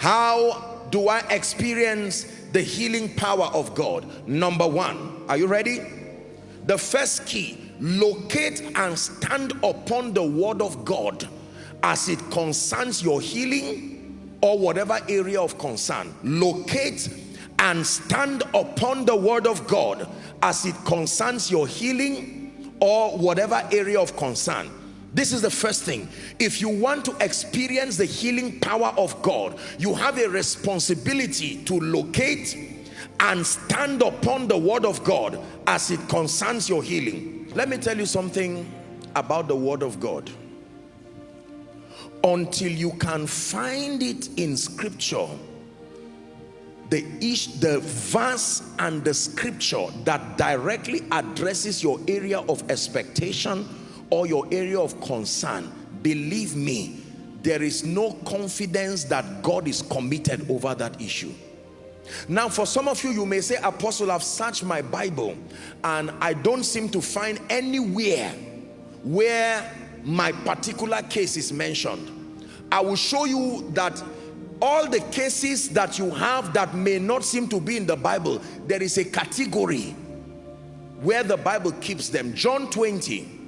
How do I experience the healing power of God? Number one, are you ready? The first key, locate and stand upon the word of God as it concerns your healing or whatever area of concern. Locate and stand upon the word of God as it concerns your healing or whatever area of concern. This is the first thing. If you want to experience the healing power of God, you have a responsibility to locate and stand upon the word of God as it concerns your healing. Let me tell you something about the word of God. Until you can find it in scripture, the ish, the verse and the scripture that directly addresses your area of expectation or your area of concern, believe me, there is no confidence that God is committed over that issue. Now, for some of you, you may say, Apostle, I've searched my Bible and I don't seem to find anywhere where my particular case is mentioned. I will show you that all the cases that you have that may not seem to be in the Bible, there is a category where the Bible keeps them. John 20,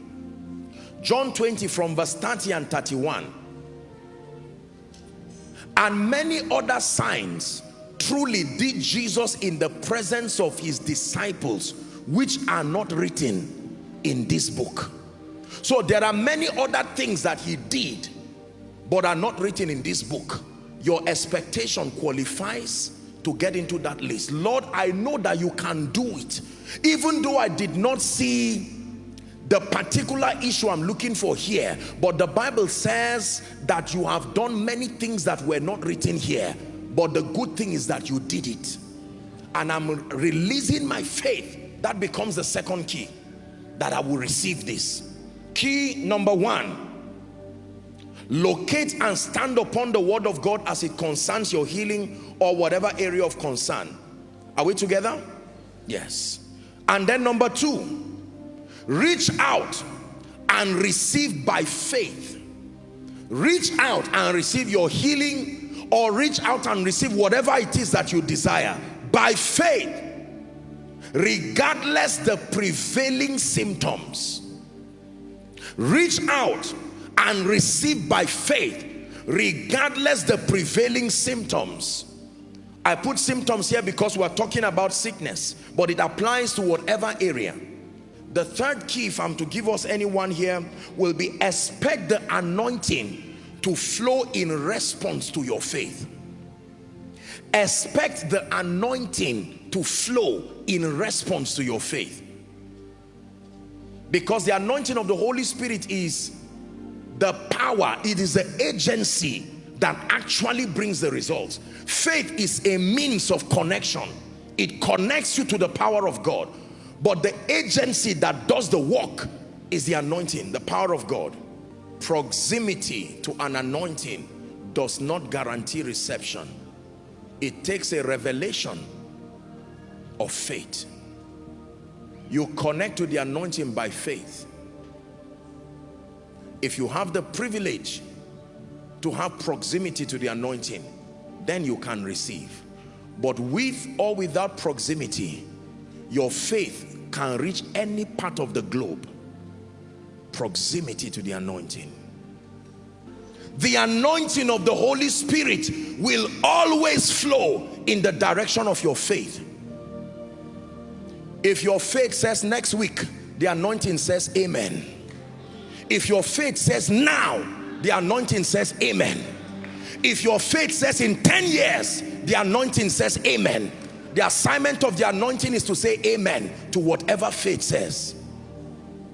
John 20 from verse 30 and 31. And many other signs truly did Jesus in the presence of his disciples, which are not written in this book. So there are many other things that he did, but are not written in this book. Your expectation qualifies to get into that list. Lord, I know that you can do it. Even though I did not see the particular issue I'm looking for here but the Bible says that you have done many things that were not written here but the good thing is that you did it. And I'm releasing my faith. That becomes the second key that I will receive this. Key number one locate and stand upon the word of God as it concerns your healing or whatever area of concern. Are we together? Yes. And then number two reach out and receive by faith. Reach out and receive your healing or reach out and receive whatever it is that you desire by faith regardless the prevailing symptoms. Reach out and receive by faith regardless the prevailing symptoms. I put symptoms here because we're talking about sickness but it applies to whatever area the third key, if I'm to give us anyone here, will be expect the anointing to flow in response to your faith. Expect the anointing to flow in response to your faith. Because the anointing of the Holy Spirit is the power, it is the agency that actually brings the results. Faith is a means of connection. It connects you to the power of God but the agency that does the work is the anointing, the power of God. Proximity to an anointing does not guarantee reception. It takes a revelation of faith. You connect to the anointing by faith. If you have the privilege to have proximity to the anointing, then you can receive. But with or without proximity, your faith can reach any part of the globe. Proximity to the anointing. The anointing of the Holy Spirit will always flow in the direction of your faith. If your faith says next week the anointing says amen. If your faith says now the anointing says amen. If your faith says in 10 years the anointing says amen the assignment of the anointing is to say amen to whatever faith says